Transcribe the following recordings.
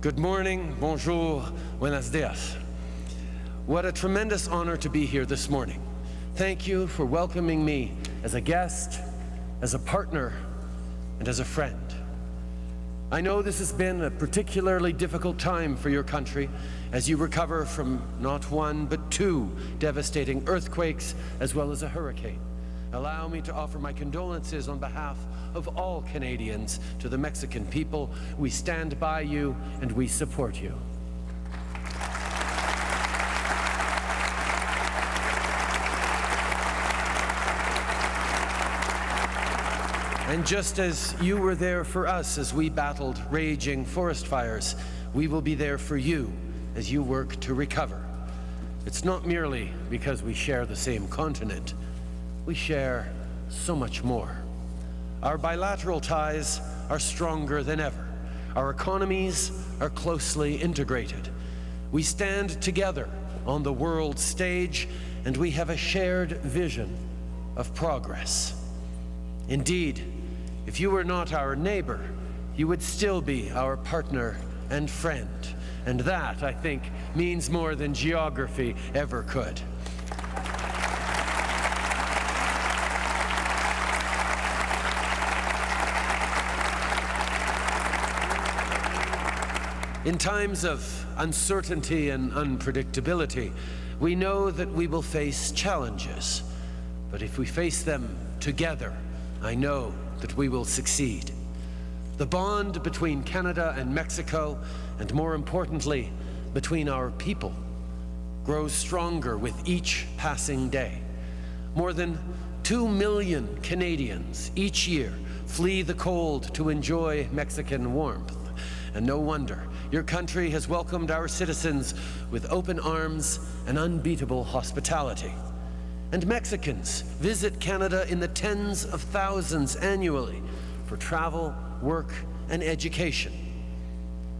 Good morning, bonjour, buenos dias. What a tremendous honor to be here this morning. Thank you for welcoming me as a guest, as a partner, and as a friend. I know this has been a particularly difficult time for your country as you recover from not one but two devastating earthquakes as well as a hurricane. Allow me to offer my condolences on behalf of all Canadians to the Mexican people. We stand by you and we support you. And just as you were there for us as we battled raging forest fires, we will be there for you as you work to recover. It's not merely because we share the same continent we share so much more. Our bilateral ties are stronger than ever. Our economies are closely integrated. We stand together on the world stage and we have a shared vision of progress. Indeed, if you were not our neighbor, you would still be our partner and friend. And that, I think, means more than geography ever could. In times of uncertainty and unpredictability, we know that we will face challenges. But if we face them together, I know that we will succeed. The bond between Canada and Mexico, and more importantly, between our people, grows stronger with each passing day. More than two million Canadians each year flee the cold to enjoy Mexican warmth. And no wonder your country has welcomed our citizens with open arms and unbeatable hospitality. And Mexicans visit Canada in the tens of thousands annually for travel, work, and education.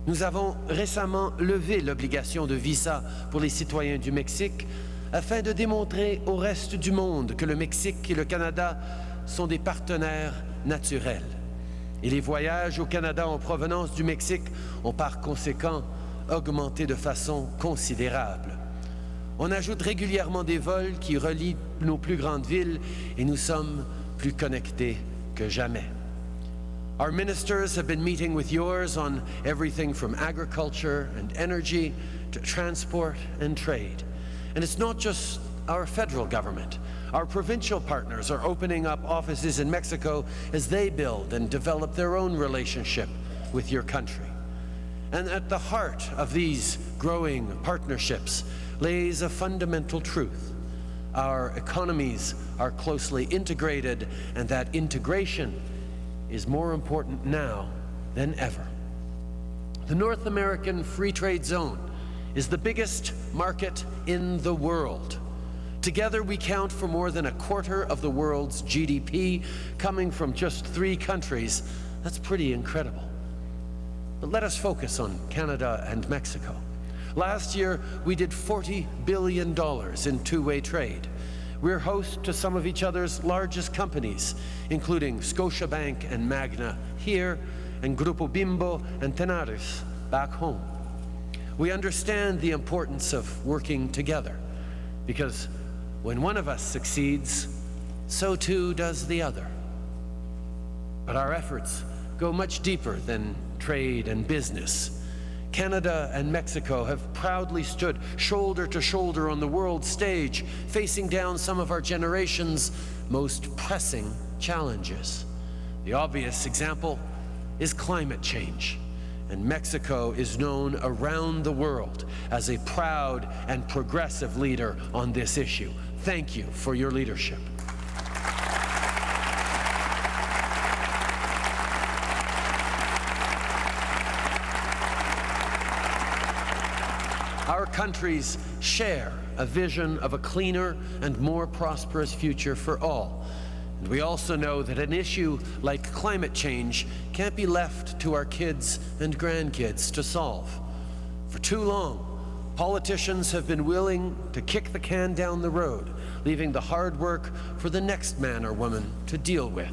Nous avons récemment levé l'obligation de visa pour les citoyens du Mexique afin de démontrer au reste du monde que le Mexique et le Canada sont des partenaires naturels. Et les voyages au Canada en provenance du Mexique ont par conséquent augmenté de façon considérable. On ajoute régulièrement des vols qui relient nos plus grandes villes et nous sommes plus connectés que jamais. Our ministers have been meeting with yours on everything from agriculture and energy to transport and trade. And it's not just our federal government. Our provincial partners are opening up offices in Mexico as they build and develop their own relationship with your country. And at the heart of these growing partnerships lays a fundamental truth. Our economies are closely integrated and that integration is more important now than ever. The North American Free Trade Zone is the biggest market in the world. Together we count for more than a quarter of the world's GDP coming from just three countries. That's pretty incredible. But let us focus on Canada and Mexico. Last year, we did $40 billion in two-way trade. We're host to some of each other's largest companies, including Scotiabank and Magna here, and Grupo Bimbo and Tenaris back home. We understand the importance of working together because when one of us succeeds, so too does the other. But our efforts go much deeper than trade and business. Canada and Mexico have proudly stood shoulder to shoulder on the world stage, facing down some of our generation's most pressing challenges. The obvious example is climate change and Mexico is known around the world as a proud and progressive leader on this issue. Thank you for your leadership. Our countries share a vision of a cleaner and more prosperous future for all. And we also know that an issue like climate change can't be left to our kids and grandkids to solve. For too long, Politicians have been willing to kick the can down the road, leaving the hard work for the next man or woman to deal with.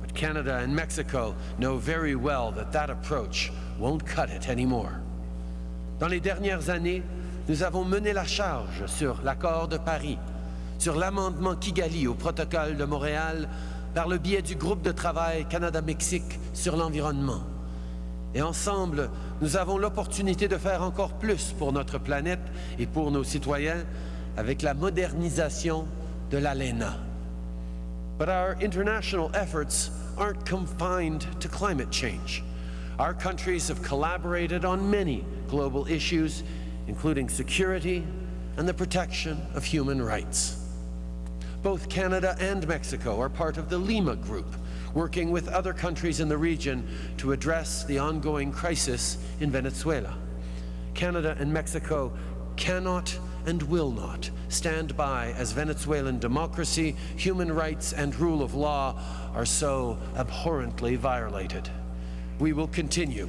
But Canada and Mexico know very well that that approach won't cut it anymore. Dans les dernières années, nous avons mené la charge sur l'accord de Paris, sur l'amendement Kigali au protocole de Montréal par le biais du groupe de travail Canada-Mexique sur l'environnement. Et ensemble, nous avons l'opportunité de faire encore plus pour notre planète et pour nos citoyens avec la modernisation de l'ALENA. But our international efforts aren't confined to climate change. Our countries have collaborated on many global issues, including security and the protection of human rights. Both Canada and Mexico are part of the Lima Group, working with other countries in the region to address the ongoing crisis in Venezuela. Canada and Mexico cannot and will not stand by as Venezuelan democracy, human rights and rule of law are so abhorrently violated. We will continue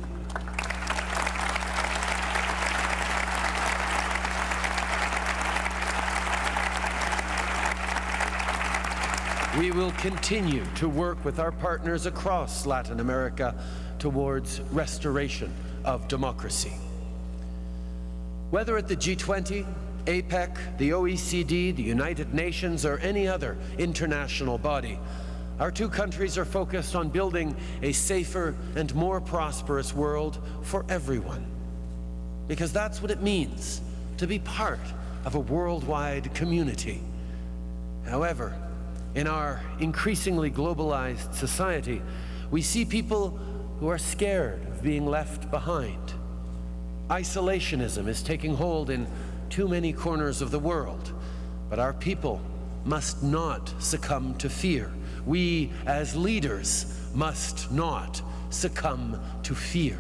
We will continue to work with our partners across Latin America towards restoration of democracy. Whether at the G20, APEC, the OECD, the United Nations, or any other international body, our two countries are focused on building a safer and more prosperous world for everyone. Because that's what it means to be part of a worldwide community. However, in our increasingly globalized society, we see people who are scared of being left behind. Isolationism is taking hold in too many corners of the world, but our people must not succumb to fear. We, as leaders, must not succumb to fear.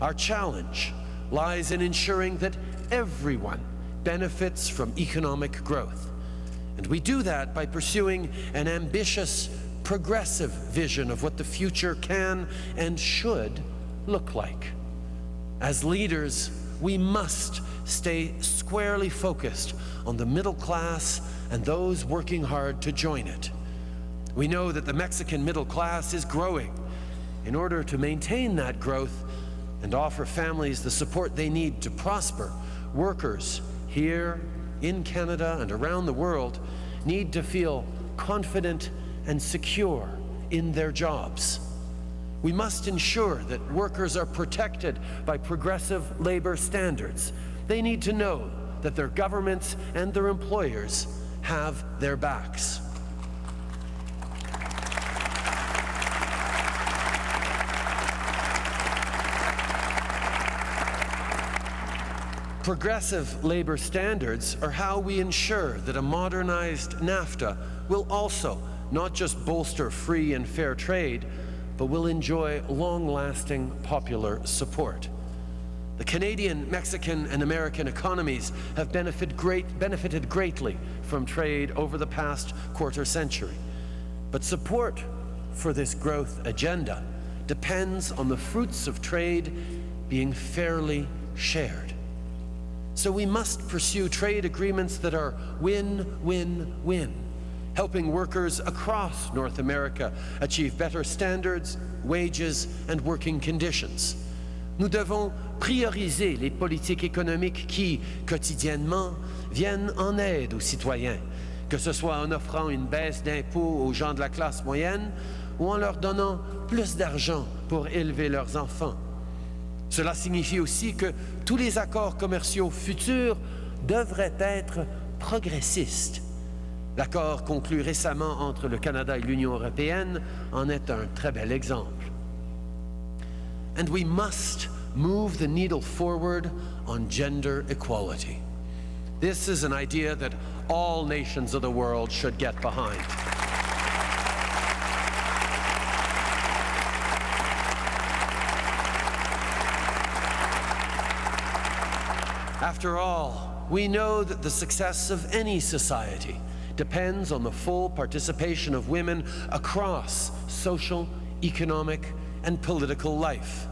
Our challenge lies in ensuring that everyone benefits from economic growth and we do that by pursuing an ambitious, progressive vision of what the future can and should look like. As leaders, we must stay squarely focused on the middle class and those working hard to join it. We know that the Mexican middle class is growing. In order to maintain that growth and offer families the support they need to prosper, workers here in Canada and around the world need to feel confident and secure in their jobs. We must ensure that workers are protected by progressive labor standards. They need to know that their governments and their employers have their backs. Progressive labor standards are how we ensure that a modernized NAFTA will also not just bolster free and fair trade, but will enjoy long-lasting popular support. The Canadian, Mexican, and American economies have benefit great, benefited greatly from trade over the past quarter century. But support for this growth agenda depends on the fruits of trade being fairly shared. So we must pursue trade agreements that are win-win-win, helping workers across North America achieve better standards, wages, and working conditions. Nous devons prioriser les politiques économiques qui, quotidiennement, viennent en aide aux citoyens, que ce soit en offrant une baisse d'impôts aux gens de la classe moyenne ou en leur donnant plus d'argent pour élever leurs enfants. Cela signifie aussi que tous les accords commerciaux futurs devraient être progressistes. L'accord conclu récemment entre le Canada et l'Union européenne en est un très bel exemple. And we must move the needle forward on gender equality. This is an idea that all nations of the world should get behind. After all, we know that the success of any society depends on the full participation of women across social, economic, and political life.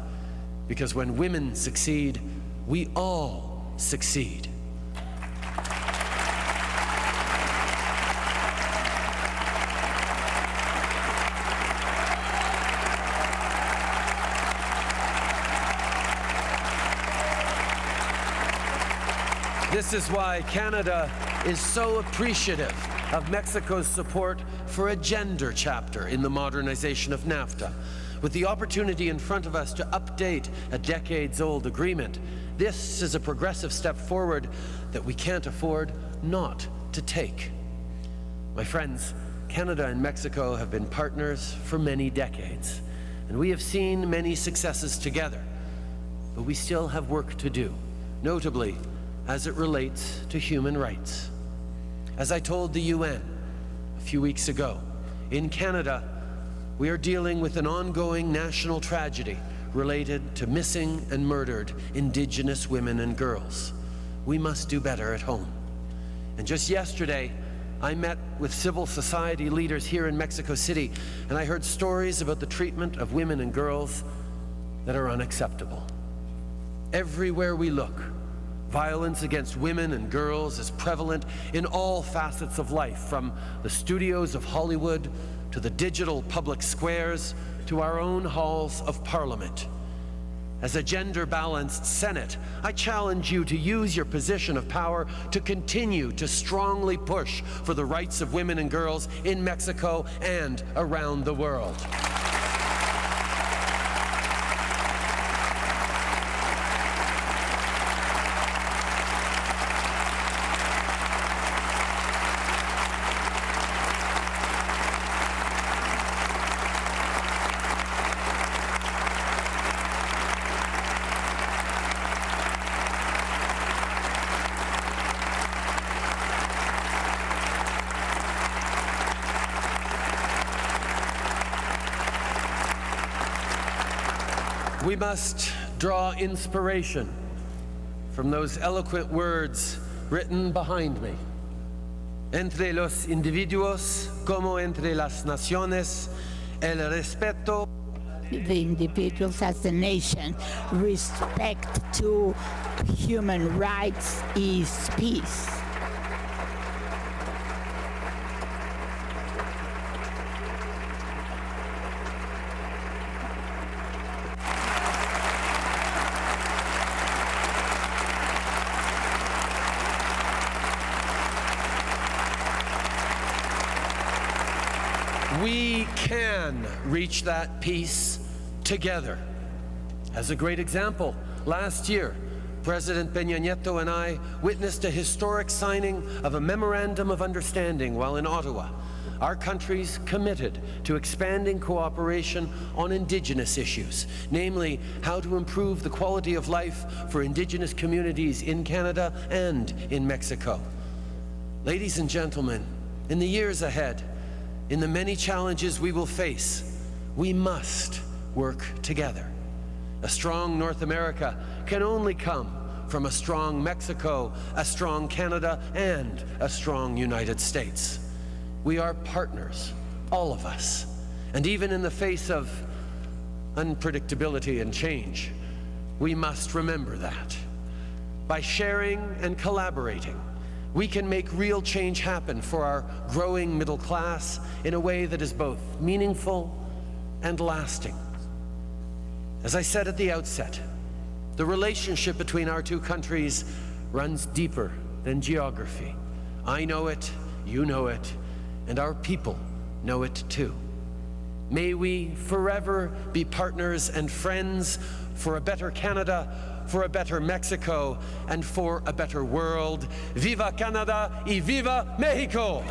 Because when women succeed, we all succeed. This is why Canada is so appreciative of Mexico's support for a gender chapter in the modernization of NAFTA. With the opportunity in front of us to update a decades-old agreement, this is a progressive step forward that we can't afford not to take. My friends, Canada and Mexico have been partners for many decades, and we have seen many successes together, but we still have work to do, notably as it relates to human rights. As I told the UN a few weeks ago, in Canada, we are dealing with an ongoing national tragedy related to missing and murdered Indigenous women and girls. We must do better at home. And just yesterday, I met with civil society leaders here in Mexico City, and I heard stories about the treatment of women and girls that are unacceptable. Everywhere we look, Violence against women and girls is prevalent in all facets of life, from the studios of Hollywood to the digital public squares to our own halls of parliament. As a gender-balanced Senate, I challenge you to use your position of power to continue to strongly push for the rights of women and girls in Mexico and around the world. We must draw inspiration from those eloquent words written behind me. Entre los individuos como entre las naciones, el respeto the individuals as a nation. Respect to human rights is peace. We can reach that peace together. As a great example, last year, President Peña Nieto and I witnessed a historic signing of a Memorandum of Understanding while in Ottawa. Our countries committed to expanding cooperation on Indigenous issues, namely how to improve the quality of life for Indigenous communities in Canada and in Mexico. Ladies and gentlemen, in the years ahead, in the many challenges we will face, we must work together. A strong North America can only come from a strong Mexico, a strong Canada, and a strong United States. We are partners, all of us. And even in the face of unpredictability and change, we must remember that. By sharing and collaborating, we can make real change happen for our growing middle class in a way that is both meaningful and lasting. As I said at the outset, the relationship between our two countries runs deeper than geography. I know it, you know it, and our people know it too. May we forever be partners and friends for a better Canada, for a better Mexico, and for a better world. Viva Canada y viva Mexico!